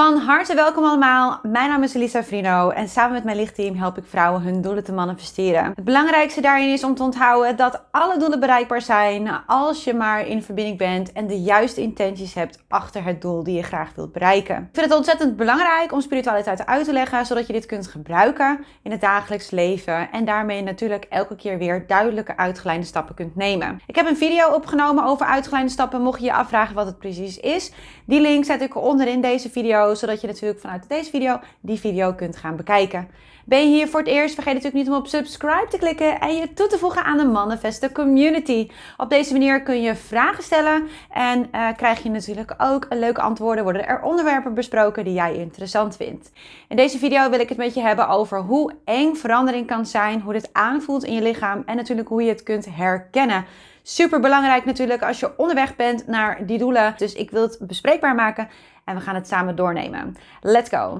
Van harte welkom allemaal. Mijn naam is Elisa Frino en samen met mijn lichtteam help ik vrouwen hun doelen te manifesteren. Het belangrijkste daarin is om te onthouden dat alle doelen bereikbaar zijn als je maar in verbinding bent en de juiste intenties hebt achter het doel die je graag wilt bereiken. Ik vind het ontzettend belangrijk om spiritualiteit uit te leggen zodat je dit kunt gebruiken in het dagelijks leven en daarmee natuurlijk elke keer weer duidelijke uitgeleide stappen kunt nemen. Ik heb een video opgenomen over uitgeleide stappen mocht je je afvragen wat het precies is. Die link zet ik onderin deze video zodat je natuurlijk vanuit deze video die video kunt gaan bekijken. Ben je hier voor het eerst? Vergeet natuurlijk niet om op subscribe te klikken en je toe te voegen aan de Manifesto Community. Op deze manier kun je vragen stellen en uh, krijg je natuurlijk ook leuke antwoorden. Worden er onderwerpen besproken die jij interessant vindt. In deze video wil ik het met je hebben over hoe eng verandering kan zijn, hoe dit aanvoelt in je lichaam en natuurlijk hoe je het kunt herkennen. Super belangrijk natuurlijk als je onderweg bent naar die doelen. Dus ik wil het bespreekbaar maken en we gaan het samen doornemen. Let's go!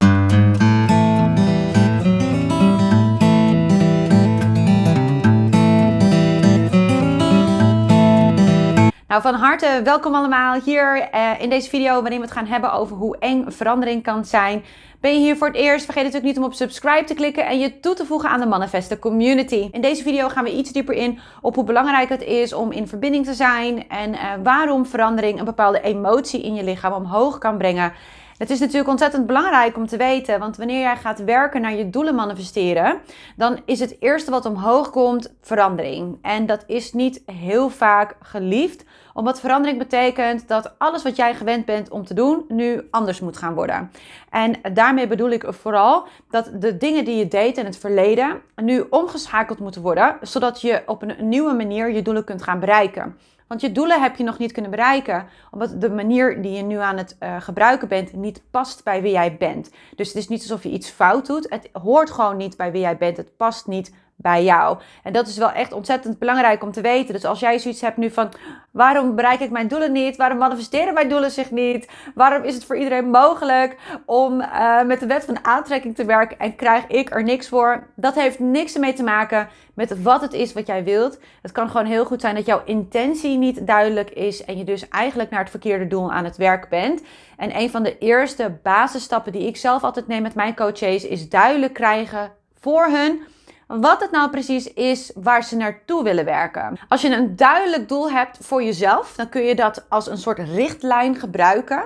Nou, van harte welkom allemaal hier uh, in deze video waarin we het gaan hebben over hoe eng verandering kan zijn. Ben je hier voor het eerst? Vergeet natuurlijk niet om op subscribe te klikken en je toe te voegen aan de Manifesten Community. In deze video gaan we iets dieper in op hoe belangrijk het is om in verbinding te zijn en uh, waarom verandering een bepaalde emotie in je lichaam omhoog kan brengen. Het is natuurlijk ontzettend belangrijk om te weten, want wanneer jij gaat werken naar je doelen manifesteren, dan is het eerste wat omhoog komt verandering. En dat is niet heel vaak geliefd, omdat verandering betekent dat alles wat jij gewend bent om te doen, nu anders moet gaan worden. En daarmee bedoel ik vooral dat de dingen die je deed in het verleden nu omgeschakeld moeten worden, zodat je op een nieuwe manier je doelen kunt gaan bereiken. Want je doelen heb je nog niet kunnen bereiken, omdat de manier die je nu aan het uh, gebruiken bent niet past bij wie jij bent. Dus het is niet alsof je iets fout doet. Het hoort gewoon niet bij wie jij bent. Het past niet bij jou. En dat is wel echt ontzettend belangrijk om te weten. Dus als jij zoiets hebt nu van, waarom bereik ik mijn doelen niet? Waarom manifesteren mijn doelen zich niet? Waarom is het voor iedereen mogelijk om uh, met de wet van aantrekking te werken en krijg ik er niks voor? Dat heeft niks ermee te maken met wat het is wat jij wilt. Het kan gewoon heel goed zijn dat jouw intentie niet duidelijk is en je dus eigenlijk naar het verkeerde doel aan het werk bent. En een van de eerste basisstappen die ik zelf altijd neem met mijn coaches is duidelijk krijgen voor hun wat het nou precies is waar ze naartoe willen werken. Als je een duidelijk doel hebt voor jezelf, dan kun je dat als een soort richtlijn gebruiken.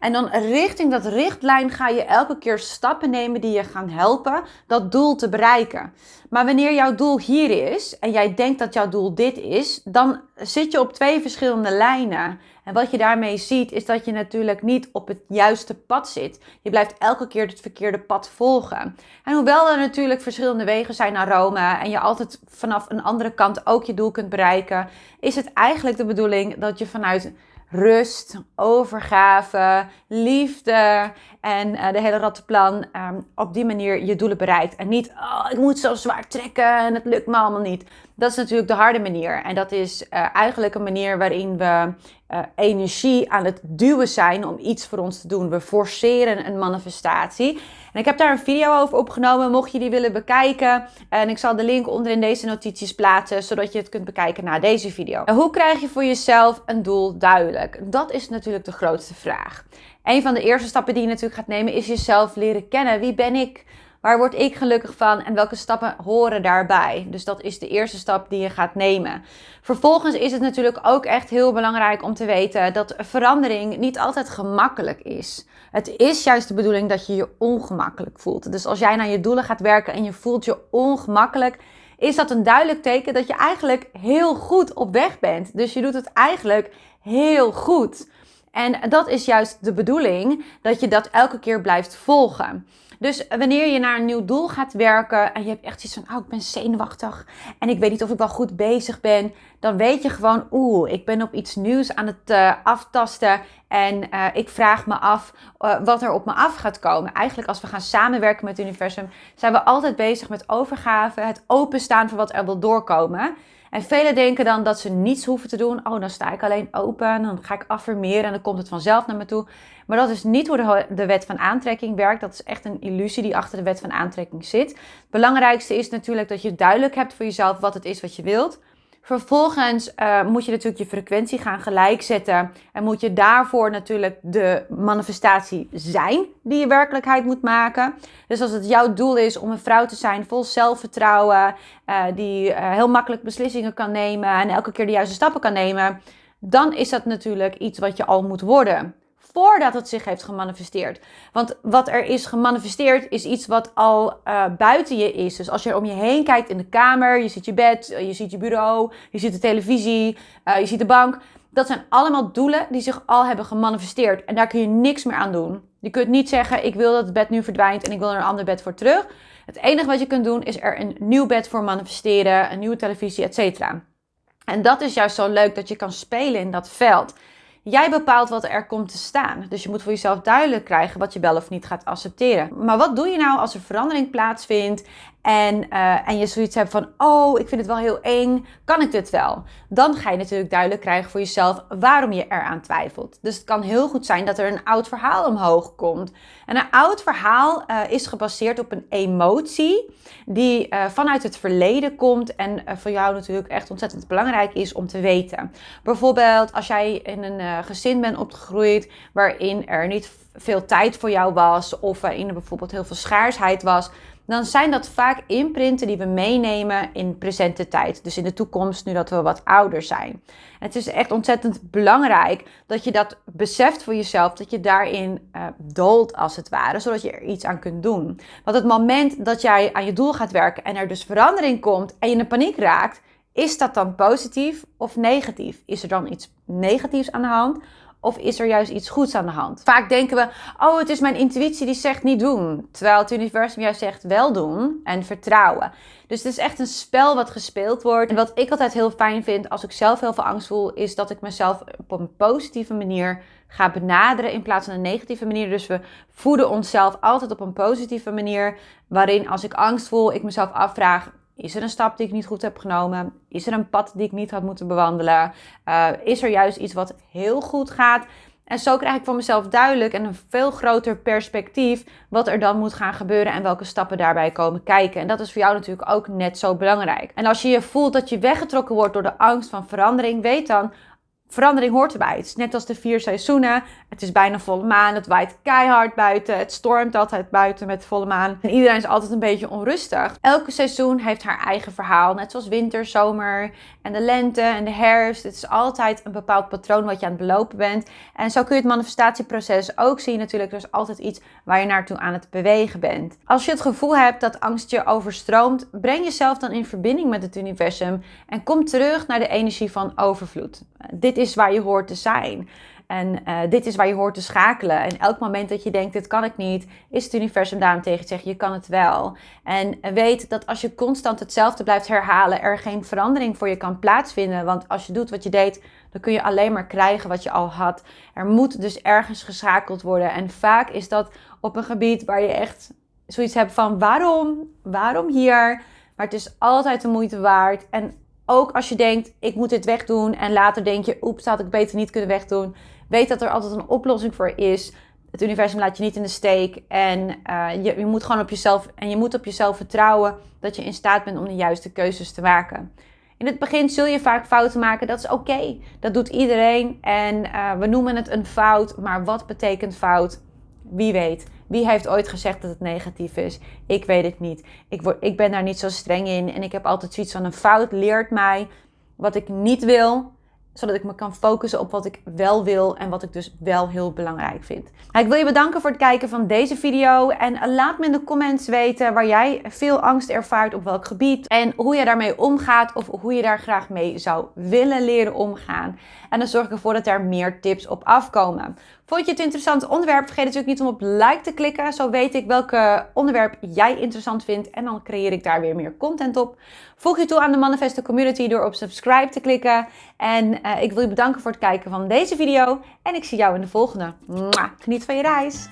En dan richting dat richtlijn ga je elke keer stappen nemen die je gaan helpen dat doel te bereiken. Maar wanneer jouw doel hier is en jij denkt dat jouw doel dit is, dan zit je op twee verschillende lijnen. En wat je daarmee ziet is dat je natuurlijk niet op het juiste pad zit. Je blijft elke keer het verkeerde pad volgen. En hoewel er natuurlijk verschillende wegen zijn naar Rome en je altijd vanaf een andere kant ook je doel kunt bereiken, is het eigenlijk de bedoeling dat je vanuit rust, overgave, liefde en uh, de hele rattenplan um, op die manier je doelen bereikt. En niet, oh, ik moet zo zwaar trekken en het lukt me allemaal niet. Dat is natuurlijk de harde manier. En dat is uh, eigenlijk een manier waarin we uh, energie aan het duwen zijn om iets voor ons te doen. We forceren een manifestatie. En ik heb daar een video over opgenomen, mocht je die willen bekijken. En ik zal de link onder in deze notities plaatsen, zodat je het kunt bekijken na deze video. En hoe krijg je voor jezelf een doel duidelijk? Dat is natuurlijk de grootste vraag. Een van de eerste stappen die je natuurlijk gaat nemen is jezelf leren kennen. Wie ben ik? Waar word ik gelukkig van en welke stappen horen daarbij? Dus dat is de eerste stap die je gaat nemen. Vervolgens is het natuurlijk ook echt heel belangrijk om te weten dat verandering niet altijd gemakkelijk is. Het is juist de bedoeling dat je je ongemakkelijk voelt. Dus als jij naar je doelen gaat werken en je voelt je ongemakkelijk, is dat een duidelijk teken dat je eigenlijk heel goed op weg bent. Dus je doet het eigenlijk heel goed. En dat is juist de bedoeling, dat je dat elke keer blijft volgen. Dus wanneer je naar een nieuw doel gaat werken en je hebt echt iets van, oh, ik ben zenuwachtig en ik weet niet of ik wel goed bezig ben, dan weet je gewoon, oeh, ik ben op iets nieuws aan het uh, aftasten en uh, ik vraag me af uh, wat er op me af gaat komen. Eigenlijk als we gaan samenwerken met het universum, zijn we altijd bezig met overgave, het openstaan voor wat er wil doorkomen. En velen denken dan dat ze niets hoeven te doen. Oh, dan sta ik alleen open, dan ga ik affirmeren en dan komt het vanzelf naar me toe. Maar dat is niet hoe de, de wet van aantrekking werkt. Dat is echt een illusie die achter de wet van aantrekking zit. Het belangrijkste is natuurlijk dat je duidelijk hebt voor jezelf wat het is wat je wilt. Vervolgens uh, moet je natuurlijk je frequentie gaan gelijkzetten. En moet je daarvoor natuurlijk de manifestatie zijn die je werkelijkheid moet maken. Dus als het jouw doel is om een vrouw te zijn vol zelfvertrouwen, uh, die uh, heel makkelijk beslissingen kan nemen en elke keer de juiste stappen kan nemen, dan is dat natuurlijk iets wat je al moet worden voordat het zich heeft gemanifesteerd. Want wat er is gemanifesteerd is iets wat al uh, buiten je is. Dus als je om je heen kijkt in de kamer, je ziet je bed, je ziet je bureau, je ziet de televisie, uh, je ziet de bank. Dat zijn allemaal doelen die zich al hebben gemanifesteerd. En daar kun je niks meer aan doen. Je kunt niet zeggen, ik wil dat het bed nu verdwijnt en ik wil er een ander bed voor terug. Het enige wat je kunt doen is er een nieuw bed voor manifesteren, een nieuwe televisie, etc. En dat is juist zo leuk dat je kan spelen in dat veld. Jij bepaalt wat er komt te staan. Dus je moet voor jezelf duidelijk krijgen wat je wel of niet gaat accepteren. Maar wat doe je nou als er verandering plaatsvindt en, uh, en je zoiets hebt van, oh, ik vind het wel heel eng, kan ik dit wel? Dan ga je natuurlijk duidelijk krijgen voor jezelf waarom je eraan twijfelt. Dus het kan heel goed zijn dat er een oud verhaal omhoog komt. En een oud verhaal uh, is gebaseerd op een emotie die uh, vanuit het verleden komt en voor jou natuurlijk echt ontzettend belangrijk is om te weten. Bijvoorbeeld als jij in een gezin bent opgegroeid waarin er niet veel tijd voor jou was of waarin er bijvoorbeeld heel veel schaarsheid was dan zijn dat vaak imprinten die we meenemen in presente tijd. Dus in de toekomst, nu dat we wat ouder zijn. het is echt ontzettend belangrijk dat je dat beseft voor jezelf, dat je daarin uh, doolt als het ware, zodat je er iets aan kunt doen. Want het moment dat jij aan je doel gaat werken en er dus verandering komt en je in paniek raakt, is dat dan positief of negatief? Is er dan iets negatiefs aan de hand? Of is er juist iets goeds aan de hand? Vaak denken we, oh, het is mijn intuïtie die zegt niet doen. Terwijl het universum juist zegt wel doen en vertrouwen. Dus het is echt een spel wat gespeeld wordt. En wat ik altijd heel fijn vind als ik zelf heel veel angst voel, is dat ik mezelf op een positieve manier ga benaderen in plaats van een negatieve manier. Dus we voeden onszelf altijd op een positieve manier. Waarin als ik angst voel, ik mezelf afvraag: is er een stap die ik niet goed heb genomen? Is er een pad die ik niet had moeten bewandelen? Uh, is er juist iets wat heel goed gaat? En zo krijg ik voor mezelf duidelijk en een veel groter perspectief wat er dan moet gaan gebeuren en welke stappen daarbij komen kijken. En dat is voor jou natuurlijk ook net zo belangrijk. En als je je voelt dat je weggetrokken wordt door de angst van verandering, weet dan, verandering hoort erbij. Het is net als de vier seizoenen. Het is bijna volle maan. Het waait keihard buiten. Het stormt altijd buiten met volle maan. En iedereen is altijd een beetje onrustig. Elke seizoen heeft haar eigen verhaal. Net zoals winter, zomer en de lente en de herfst. Het is altijd een bepaald patroon wat je aan het belopen bent. En zo kun je het manifestatieproces ook zien. Natuurlijk, er is altijd iets waar je naartoe aan het bewegen bent. Als je het gevoel hebt dat angst je overstroomt, breng jezelf dan in verbinding met het universum. En kom terug naar de energie van overvloed. Dit is waar je hoort te zijn. En uh, dit is waar je hoort te schakelen. En elk moment dat je denkt, dit kan ik niet, is het universum daarom tegen te zeggen, je kan het wel. En weet dat als je constant hetzelfde blijft herhalen, er geen verandering voor je kan plaatsvinden. Want als je doet wat je deed, dan kun je alleen maar krijgen wat je al had. Er moet dus ergens geschakeld worden. En vaak is dat op een gebied waar je echt zoiets hebt van, waarom? Waarom hier? Maar het is altijd de moeite waard. En ook als je denkt, ik moet dit wegdoen. En later denk je, oeps, had ik beter niet kunnen wegdoen. Weet dat er altijd een oplossing voor is. Het universum laat je niet in de steek. En uh, je, je moet gewoon op jezelf. En je moet op jezelf vertrouwen dat je in staat bent om de juiste keuzes te maken. In het begin zul je vaak fouten maken. Dat is oké. Dat doet iedereen. En uh, we noemen het een fout. Maar wat betekent fout? Wie weet. Wie heeft ooit gezegd dat het negatief is? Ik weet het niet. Ik, word, ik ben daar niet zo streng in. En ik heb altijd zoiets van: een fout leert mij wat ik niet wil zodat ik me kan focussen op wat ik wel wil en wat ik dus wel heel belangrijk vind. Nou, ik wil je bedanken voor het kijken van deze video. En laat me in de comments weten waar jij veel angst ervaart op welk gebied. En hoe je daarmee omgaat of hoe je daar graag mee zou willen leren omgaan. En dan zorg ik ervoor dat er meer tips op afkomen. Vond je het een interessant onderwerp? Vergeet natuurlijk niet om op like te klikken. Zo weet ik welke onderwerp jij interessant vindt. En dan creëer ik daar weer meer content op. Voeg je toe aan de Manifesto Community door op subscribe te klikken. En ik wil je bedanken voor het kijken van deze video. En ik zie jou in de volgende. Geniet van je reis.